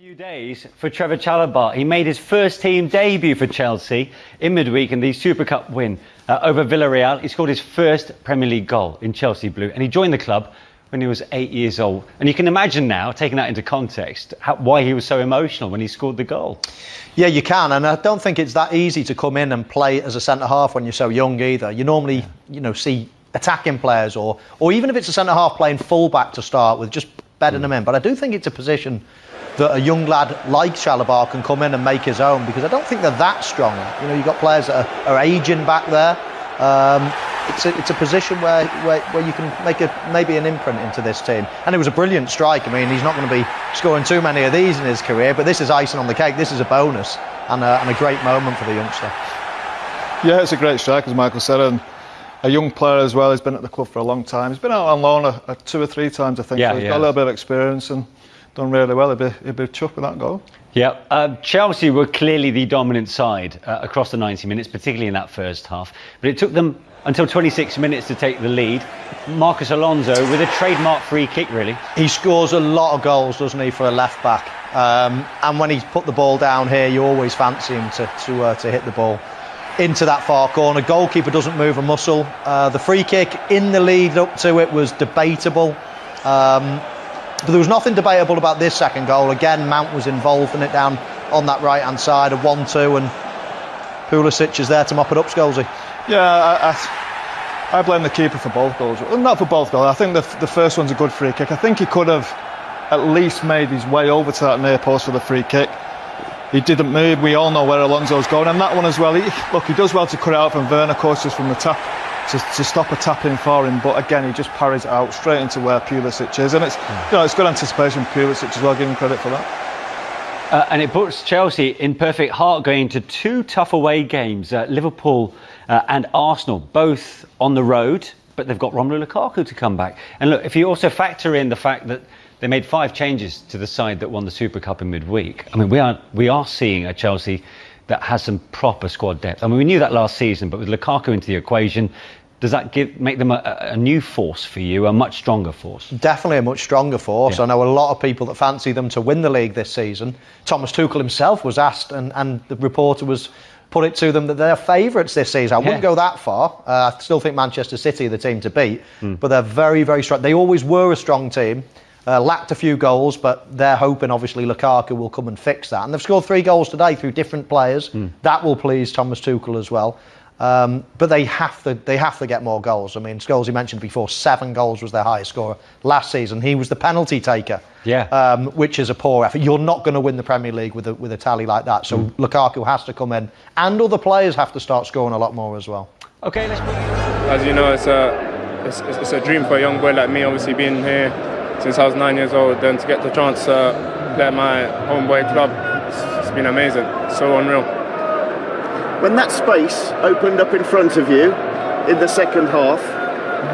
few days for Trevor Chalobah. He made his first team debut for Chelsea in midweek in the Super Cup win uh, over Villarreal. He scored his first Premier League goal in Chelsea blue and he joined the club when he was eight years old. And you can imagine now, taking that into context, how, why he was so emotional when he scored the goal. Yeah, you can, and I don't think it's that easy to come in and play as a centre half when you're so young either. You normally, you know, see attacking players, or or even if it's a centre half playing full back to start with, just bedding mm. them in. But I do think it's a position that a young lad like Chalobah can come in and make his own because I don't think they're that strong. You know, you've got players that are, are aging back there. Um, it's a, it's a position where, where, where you can make a maybe an imprint into this team. And it was a brilliant strike. I mean, he's not going to be scoring too many of these in his career, but this is icing on the cake. This is a bonus and a, and a great moment for the youngster. Yeah, it's a great strike, as Michael said. And a young player as well. He's been at the club for a long time. He's been out on loan a, a two or three times, I think. Yeah, so he's yeah. got a little bit of experience and done really well. He'd be, he'd be chuffed with that goal. Yeah, uh, Chelsea were clearly the dominant side uh, across the 90 minutes, particularly in that first half. But it took them until 26 minutes to take the lead. Marcos Alonso with a trademark free kick, really. He scores a lot of goals, doesn't he, for a left back? Um, and when he's put the ball down here, you always fancy him to to, uh, to hit the ball into that far corner. Goalkeeper doesn't move a muscle. Uh, the free kick in the lead up to it was debatable. Um, but there was nothing debatable about this second goal. Again, Mount was involved in it down on that right hand side, a 1 2, and Pulisic is there to mop it up, Scholesy. Yeah, I, I, I, blame the keeper for both goals. Well, not for both goals. I think the, the first one's a good free kick. I think he could have at least made his way over to that near post for the free kick. He didn't move. We all know where Alonso's going, and that one as well. He, look, he does well to cut it out from Werner, of course, just from the tap to, to stop a tap in for him. But again, he just parries out straight into where Pulisic is, and it's you know it's good anticipation for Pulisic as well. Give him credit for that. Uh, and it puts Chelsea in perfect heart going to two tough away games uh, Liverpool uh, and Arsenal, both on the road, but they've got Romelu Lukaku to come back. And look, if you also factor in the fact that they made five changes to the side that won the Super Cup in midweek, I mean, we are, we are seeing a Chelsea that has some proper squad depth. I mean, we knew that last season, but with Lukaku into the equation, does that give make them a, a, new force for you, a much stronger force? Definitely a much stronger force. Yeah. I know a lot of people that fancy them to win the league this season. Thomas Tuchel himself was asked, and, and the reporter was put it to them that they're favourites this season. I yeah. wouldn't go that far. Uh, I still think Manchester City are the team to beat, mm. but they're very, very strong. They always were a strong team. Uh, lacked a few goals, but they're hoping obviously Lukaku will come and fix that. And they've scored three goals today through different players. Mm. That will please Thomas Tuchel as well. Um, but they have to they have to get more goals. I mean, Scholes, you mentioned before, seven goals was their highest scorer last season. He was the penalty taker, yeah, um, which is a poor effort. You're not going to win the Premier League with a, with a tally like that. So mm. Lukaku has to come in, and other players have to start scoring a lot more as well. Okay, let's. As you know, it's a it's, it's a dream for a young boy like me. Obviously, being here since I was nine years old, then to get the chance to play at my homeboy club, it's, it's been amazing, so unreal. When that space opened up in front of you in the second half,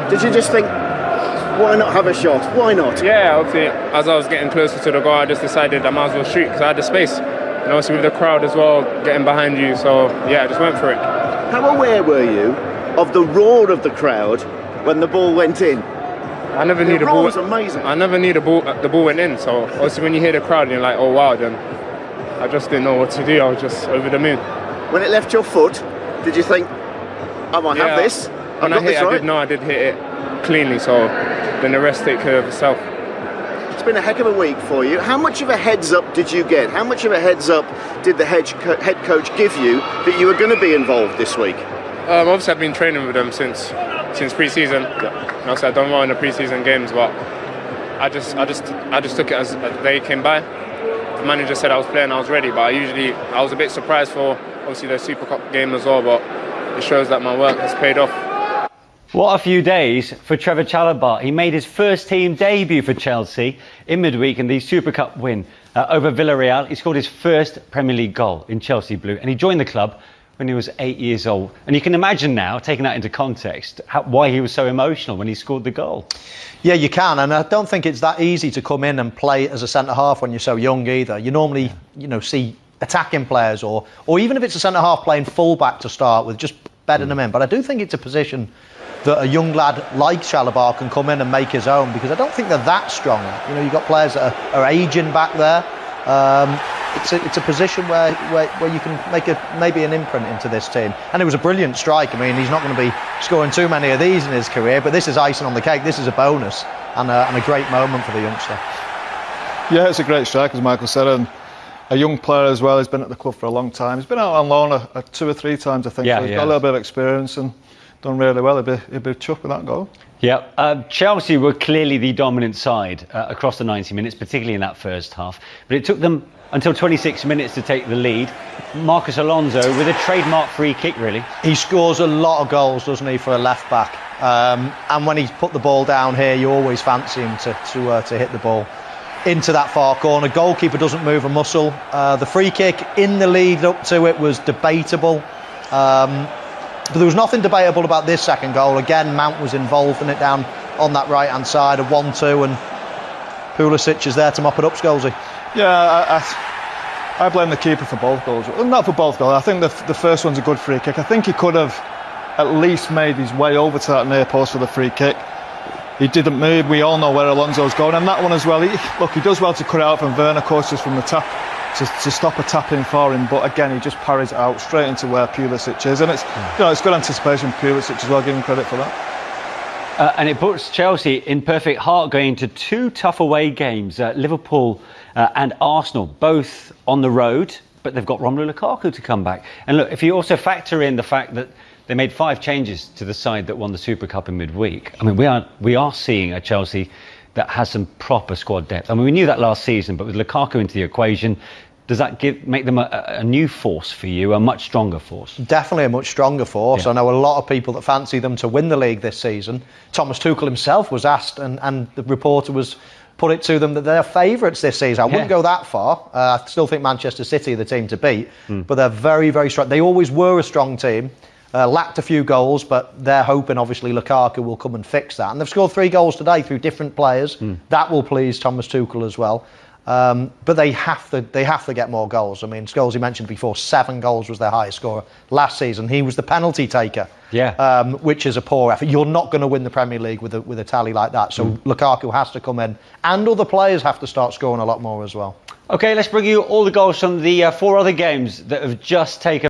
did you just think, why not have a shot? Why not? Yeah, obviously, as I was getting closer to the goal, I just decided I might as well shoot because I had the space. And obviously with the crowd as well getting behind you, so yeah, I just went for it. How aware were you of the roar of the crowd when the ball went in? I never the knew the ball was amazing. I never knew the ball the ball went in. So obviously when you hear the crowd, you're like, oh wow. Then I just didn't know what to do. I was just over the moon. When it left your foot, did you think, I might yeah, have this? I've when I hit, right? I did know I did hit it cleanly. So then the rest take care of itself. It's been a heck of a week for you. How much of a heads up did you get? How much of a heads up did the head, co- head coach give you that you were going to be involved this week? Um, obviously, I've been training with them since since pre-season. Yeah. And also, I don't well in the pre-season games, but I just I just I just took it as they came by. The manager said I was playing, I was ready, but I usually I was a bit surprised for obviously the Super Cup game as well, but it shows that my work has paid off. What a few days for Trevor Chalobah. He made his first team debut for Chelsea in midweek in the Super Cup win uh, over Villarreal. He scored his first Premier League goal in Chelsea blue and he joined the club when he was eight years old. And you can imagine now, taking that into context, how, why he was so emotional when he scored the goal. Yeah, you can, and I don't think it's that easy to come in and play as a centre half when you're so young either. You normally, you know, see attacking players, or or even if it's a centre half playing full back to start with, just bedding mm. them in. But I do think it's a position that a young lad like Chalobah can come in and make his own because I don't think they're that strong. You know, you've got players that are, are aging back there. Um, it's a, it's a position where, where, where you can make a maybe an imprint into this team. And it was a brilliant strike. I mean, he's not going to be scoring too many of these in his career, but this is icing on the cake. This is a bonus and a, and a great moment for the youngster. Yeah, it's a great strike, as Michael said, and a young player as well. He's been at the club for a long time. He's been out on loan a, a two or three times, I think. Yeah, so he's he got a little bit of experience and done really well. He'd be, he'd be chuffed with that goal. Yeah, uh, Chelsea were clearly the dominant side uh, across the 90 minutes, particularly in that first half. But it took them until 26 minutes to take the lead. Marcos Alonso with a trademark free kick, really. He scores a lot of goals, doesn't he, for a left back? Um, and when he's put the ball down here, you always fancy him to to, uh, to hit the ball into that far corner. Goalkeeper doesn't move a muscle. Uh, the free kick in the lead up to it was debatable. Um, but there was nothing debatable about this second goal. Again, Mount was involved in it down on that right hand side, a 1 2, and Pulisic is there to mop it up, Scholesy. Yeah, I, I, I blame the keeper for both goals. Well, not for both goals. I think the, the first one's a good free kick. I think he could have at least made his way over to that near post for the free kick. He didn't move. We all know where Alonso's going, and that one as well. He, look, he does well to cut it out from Werner, of course, just from the tap to, to stop a tap in for him. But again, he just parries out straight into where Pulisic is, and it's you know it's good anticipation for Pulisic as well. Give him credit for that. Uh, and it puts Chelsea in perfect heart going into two tough away games uh, Liverpool uh, and Arsenal, both on the road, but they've got Romelu Lukaku to come back. And look, if you also factor in the fact that they made five changes to the side that won the Super Cup in midweek, I mean, we are, we are seeing a Chelsea that has some proper squad depth. I mean, we knew that last season, but with Lukaku into the equation, does that give, make them a, a new force for you, a much stronger force? definitely a much stronger force. Yeah. I know a lot of people that fancy them to win the league this season. Thomas Tuchel himself was asked, and, and the reporter was put it to them that they're favourites this season. I wouldn't Yeah. go that far. Uh, I still think Manchester City are the team to beat, Hmm. but they're very, very strong. They always were a strong team. Uh, lacked a few goals, but they're hoping obviously Lukaku will come and fix that. And they've scored three goals today through different players. Hmm. That will please Thomas Tuchel as well. Um, but they have to they have to get more goals. I mean, Scholes, you mentioned before, seven goals was their highest scorer last season. He was the penalty taker, Yeah. um, which is a poor effort. You're not going to win the Premier League with a, with a tally like that. So Mm. Lukaku has to come in, and other players have to start scoring a lot more as well. Okay, let's bring you all the goals from the uh, four other games that have just taken